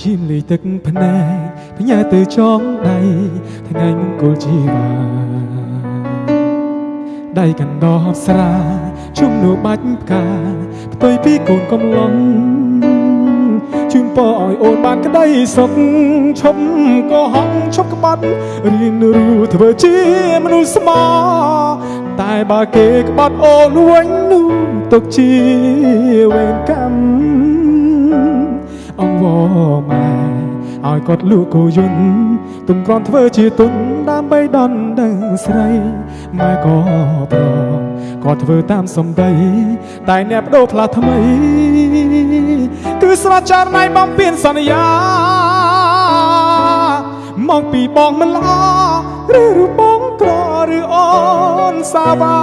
ឈាមលីទឹកភ្នែកផ្ញើទៅចងដៃថ្ងៃមង្គលជីវ៉ាដៃកណ្ដោស្រាជុំនូបាច់ផ្កាផ្ទុយពីកូនកំឡុងជូនពរឲ្យអូនបានក្តីសុខឈប់ក៏ហងឈប់ក្បត់រៀនរូធ្វើជាមនុស្សស្មោតែបើគេក្បត់អូនវិញនោះទុកជាវេរកម្មអង្វរម៉ែឲ្យគាត់លក់គោយន្តទុំក្រន់ធ្វើជាទុនដើម្បីដនដឹងស្រីម៉ែក៏ប្រងក៏ធ្វើតាមសំដី តែអ្នកបដូរផ្លាស់ថ្មី គឺស្រត់ចារណៃបំពេញសន្យាមកពីបងមិនល្អឬរូបបងក្រឬអូនសាបា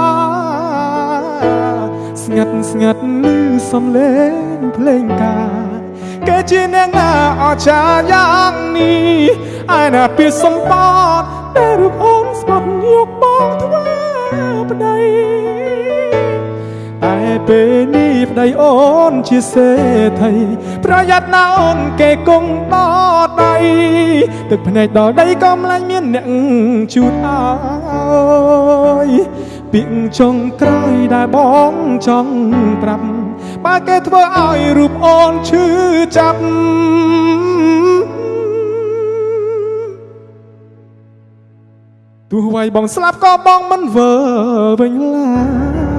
ស្ងាត់ស្ងាត់ឮសំឡេងភ្លេងការគេ ជាអ្នកណាអស្ចារ្យយ៉ាងនេះឯណាពីសម្បត្តិតែរូបអូនស្បត់យកបងធ្វើប្តីតែពេលនេះប្តីអូនជាសេដ្ឋីប្រយ័ត្នណាអូនគេគង់ដដៃទឹកភ្នែកដល់ដីក៏ម្លាញ់មានអ្នកជូតអើយពីងចុងក្រោយដែលបងចង់ប្រាប់ បើគេធ្វើឲ្យរូបអូនឈឺចាប់ទោះໄວបងស្លាប់ក៏បងមិនវើវិញឡើយ